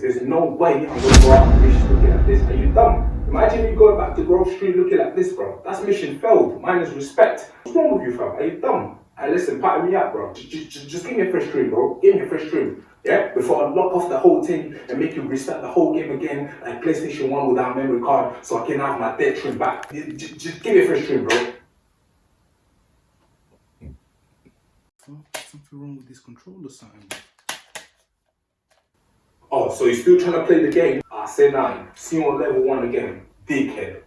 because there's no way I'm gonna go out on mission looking like this. Are you dumb? Imagine you going back to Grove Street looking like this, bro. That's mission failed. Mine is respect. What's wrong with you, fam? Are you dumb? Hey, listen, pattern me up, bro. Just, just, just give me a fresh dream, bro. Give me a fresh dream. Yeah? Before I lock off the whole thing and make you restart the whole game again, like PlayStation 1 without memory card, so I can have my dead trim back. Just, just give me a fresh dream, bro. Something wrong with this controller, something. So you're still trying to play the game? I say nine. See you on level one again, dickhead.